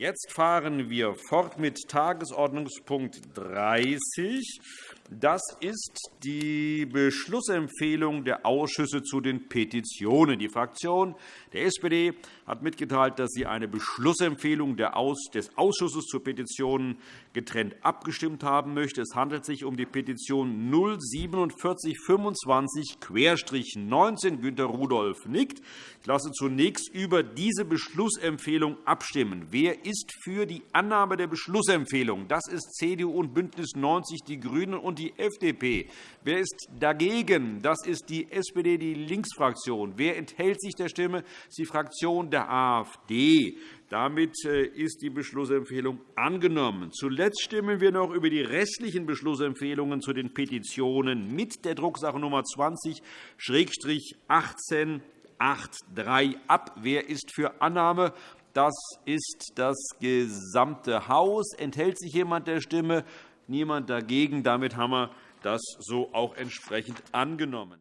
Jetzt fahren wir fort mit Tagesordnungspunkt 30. Das ist die Beschlussempfehlung der Ausschüsse zu den Petitionen. Die Fraktion der SPD hat mitgeteilt, dass sie eine Beschlussempfehlung des Ausschusses zu Petitionen getrennt abgestimmt haben möchte. Es handelt sich um die Petition 04725-19. Günter Rudolph nickt. Ich lasse zunächst über diese Beschlussempfehlung abstimmen. Wer ist für die Annahme der Beschlussempfehlung? Das ist CDU und BÜNDNIS 90 die GRÜNEN und die FDP. Wer ist dagegen? Das ist die SPD, die Linksfraktion. Wer enthält sich der Stimme? Das ist die Fraktion der AfD. Damit äh, ist die Beschlussempfehlung angenommen. Zuletzt stimmen wir noch über die restlichen Beschlussempfehlungen zu den Petitionen mit der Drucksache Nummer 20-1883 ab. Wer ist für Annahme? Das ist das gesamte Haus. Enthält sich jemand der Stimme? Niemand dagegen. Damit haben wir das so auch entsprechend angenommen.